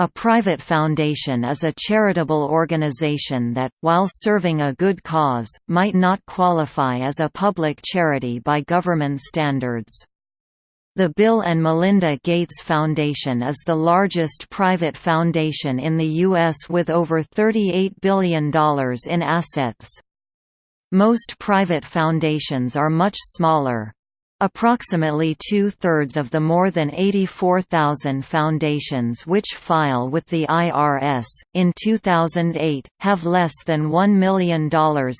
A private foundation is a charitable organization that, while serving a good cause, might not qualify as a public charity by government standards. The Bill and Melinda Gates Foundation is the largest private foundation in the U.S. with over $38 billion in assets. Most private foundations are much smaller. Approximately two-thirds of the more than 84,000 foundations which file with the IRS, in 2008, have less than $1 million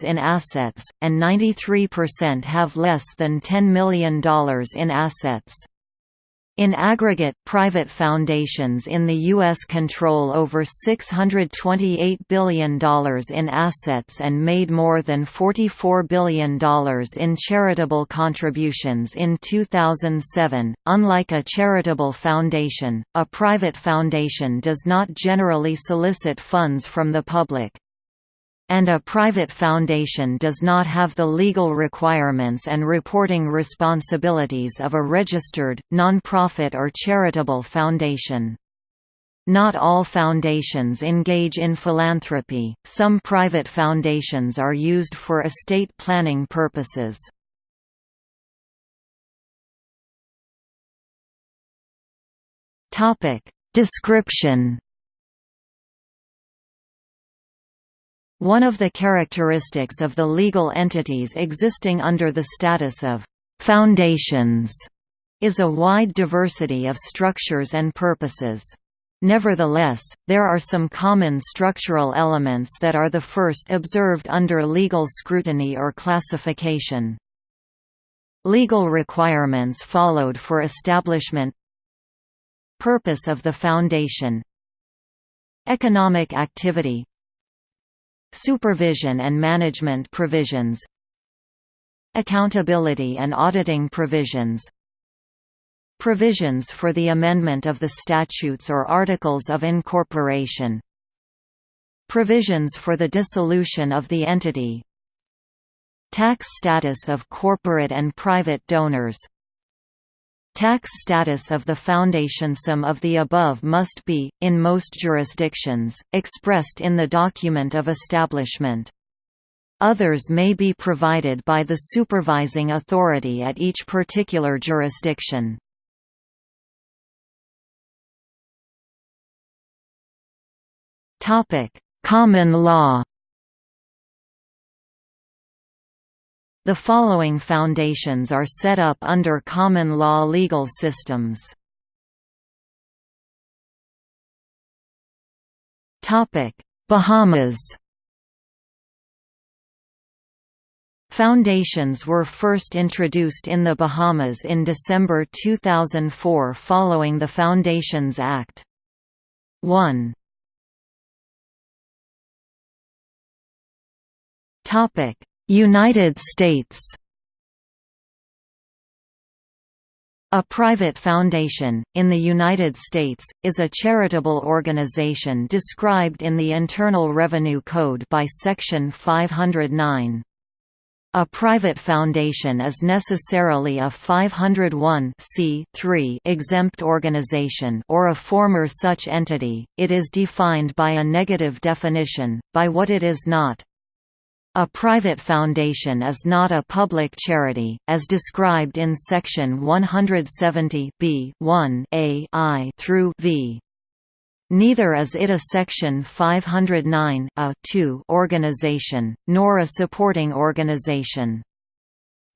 in assets, and 93% have less than $10 million in assets. In aggregate, private foundations in the U.S. control over $628 billion in assets and made more than $44 billion in charitable contributions in 2007. Unlike a charitable foundation, a private foundation does not generally solicit funds from the public and a private foundation does not have the legal requirements and reporting responsibilities of a registered, nonprofit or charitable foundation. Not all foundations engage in philanthropy, some private foundations are used for estate planning purposes. Description One of the characteristics of the legal entities existing under the status of «foundations» is a wide diversity of structures and purposes. Nevertheless, there are some common structural elements that are the first observed under legal scrutiny or classification. Legal requirements followed for establishment Purpose of the foundation Economic activity Supervision and management provisions Accountability and auditing provisions Provisions for the amendment of the statutes or articles of incorporation Provisions for the dissolution of the entity Tax status of corporate and private donors Tax status of the foundation Some of the above must be, in most jurisdictions, expressed in the document of establishment. Others may be provided by the supervising authority at each particular jurisdiction. Common law The following foundations are set up under common law legal systems. Bahamas Foundations were first introduced in the Bahamas in December 2004 following the Foundations Act. 1 Topic: United States A private foundation, in the United States, is a charitable organization described in the Internal Revenue Code by Section 509. A private foundation is necessarily a 501 exempt organization or a former such entity, it is defined by a negative definition, by what it is not. A private foundation is not a public charity, as described in Section 170 b 1 a I through v. Neither is it a Section 509 a organization, nor a supporting organization.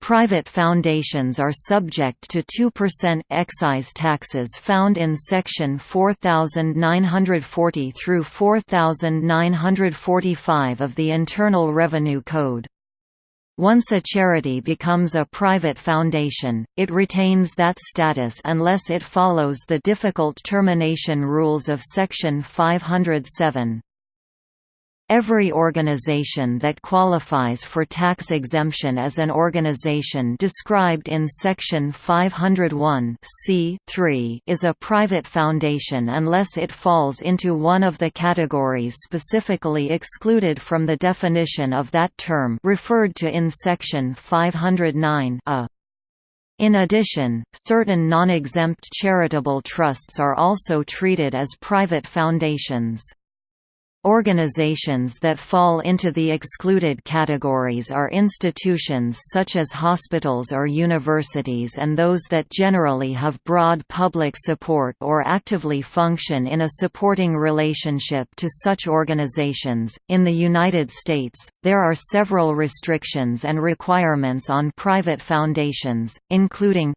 Private foundations are subject to 2% excise taxes found in Section 4940 through 4945 of the Internal Revenue Code. Once a charity becomes a private foundation, it retains that status unless it follows the difficult termination rules of Section 507. Every organization that qualifies for tax exemption as an organization described in Section 501 is a private foundation unless it falls into one of the categories specifically excluded from the definition of that term referred to in Section 509 a. In addition, certain non-exempt charitable trusts are also treated as private foundations. Organizations that fall into the excluded categories are institutions such as hospitals or universities and those that generally have broad public support or actively function in a supporting relationship to such organizations. In the United States, there are several restrictions and requirements on private foundations, including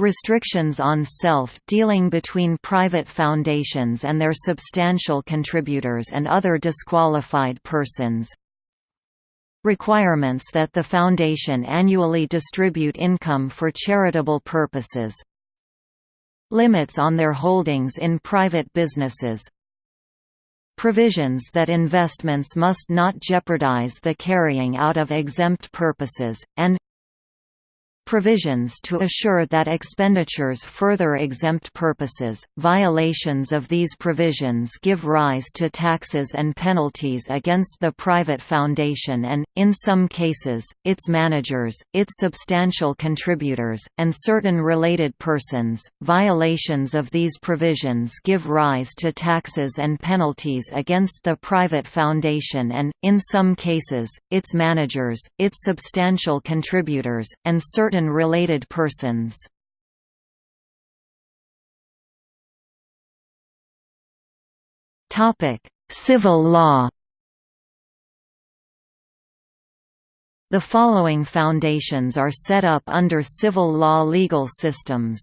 Restrictions on self-dealing between private foundations and their substantial contributors and other disqualified persons. Requirements that the foundation annually distribute income for charitable purposes. Limits on their holdings in private businesses. Provisions that investments must not jeopardize the carrying out of exempt purposes, and provisions to assure that expenditures further exempt purposes. Violations of these provisions give rise to taxes and penalties against the private foundation and, in some cases, its managers, its substantial contributors, and certain related persons. Violations of these provisions give rise to taxes and penalties against the private foundation and, in some cases, its managers, its substantial contributors, and certain certain related persons. Civil law The following foundations are set up under civil law legal systems.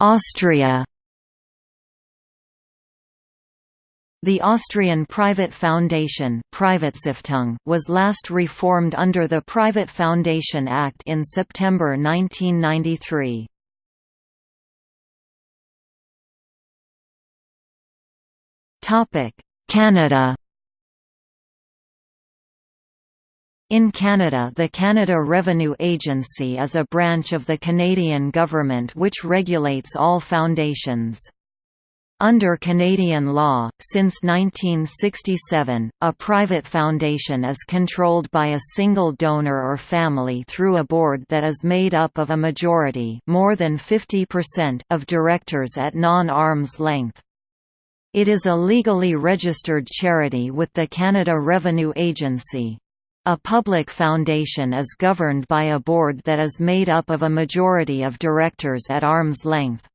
Austria The Austrian private foundation was last reformed under the Private Foundation Act in September 1993. Canada In Canada the Canada Revenue Agency is a branch of the Canadian government which regulates all foundations. Under Canadian law, since 1967, a private foundation is controlled by a single donor or family through a board that is made up of a majority more than 50% of directors at non-arm's length. It is a legally registered charity with the Canada Revenue Agency. A public foundation is governed by a board that is made up of a majority of directors at arm's length.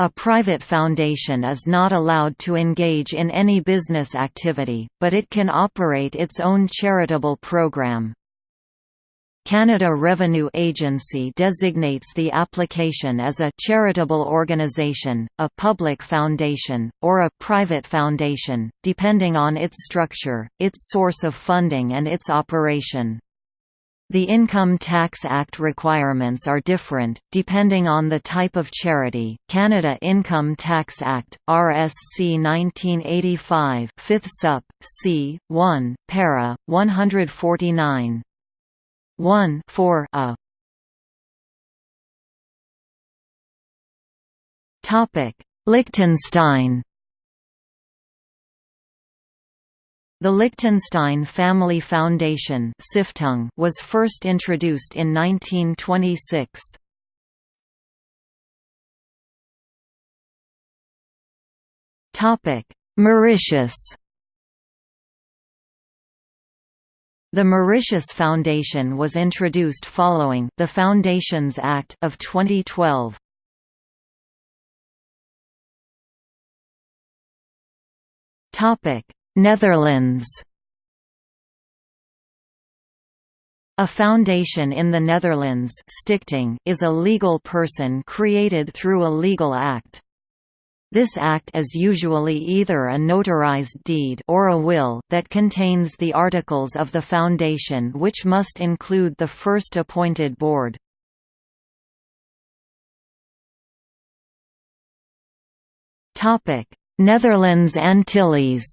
A private foundation is not allowed to engage in any business activity, but it can operate its own charitable program. Canada Revenue Agency designates the application as a charitable organization, a public foundation, or a private foundation, depending on its structure, its source of funding and its operation. The Income Tax Act requirements are different, depending on the type of charity. Canada Income Tax Act, RSC 1985, 5th Sup. C. 1, para. 149. 1 4 a. Liechtenstein The Liechtenstein Family Foundation was first introduced in 1926. Mauritius The Mauritius Foundation was introduced following the Foundations Act of 2012. Topic Netherlands A foundation in the Netherlands stichting is a legal person created through a legal act. This act is usually either a notarized deed or a will that contains the articles of the foundation which must include the first appointed board. Netherlands Antilles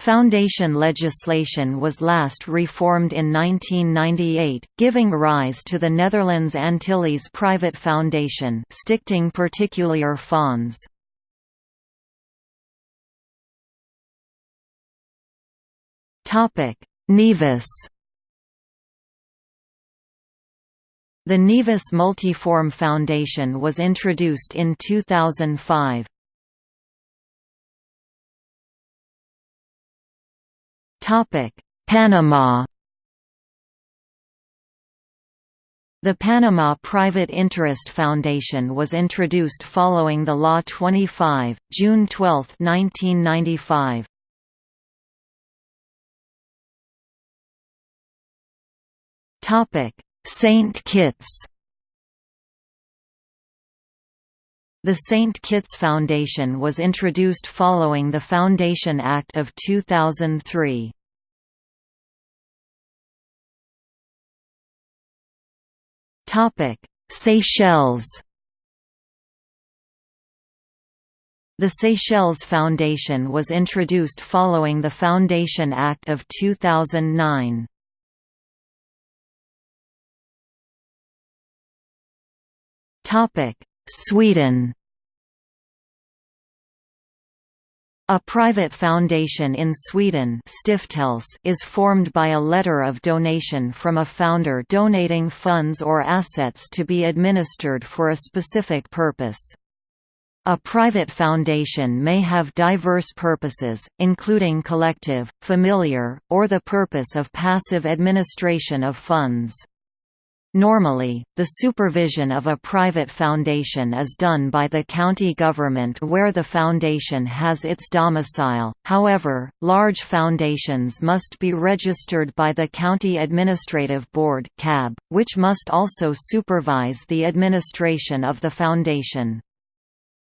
Foundation legislation was last reformed in 1998, giving rise to the Netherlands Antilles Private Foundation Stichting Particulier Fonds. Nevis The Nevis Multiform Foundation was introduced in 2005. Panama The Panama Private Interest Foundation was introduced following the Law 25, June 12, 1995. Saint Kitts The St. Kitts Foundation was introduced following the Foundation Act of 2003. Topic: Seychelles. The Seychelles Foundation was introduced following the Foundation Act of 2009. Topic: Sweden. A private foundation in Sweden is formed by a letter of donation from a founder donating funds or assets to be administered for a specific purpose. A private foundation may have diverse purposes, including collective, familiar, or the purpose of passive administration of funds. Normally, the supervision of a private foundation is done by the county government where the foundation has its domicile, however, large foundations must be registered by the County Administrative Board which must also supervise the administration of the foundation.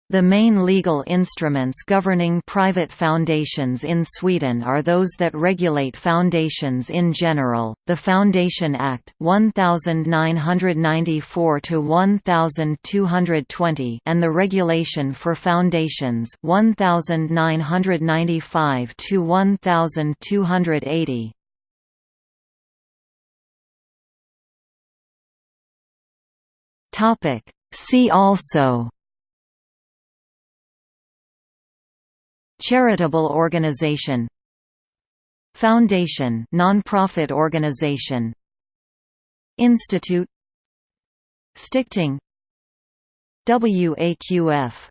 The main legal instruments governing private foundations in Sweden are those that regulate foundations in general, the Foundation Act 1994 1220 and the Regulation for Foundations 1995 1280. Topic See also Charitable organization Foundation non-profit organization Institute Stichting WAQF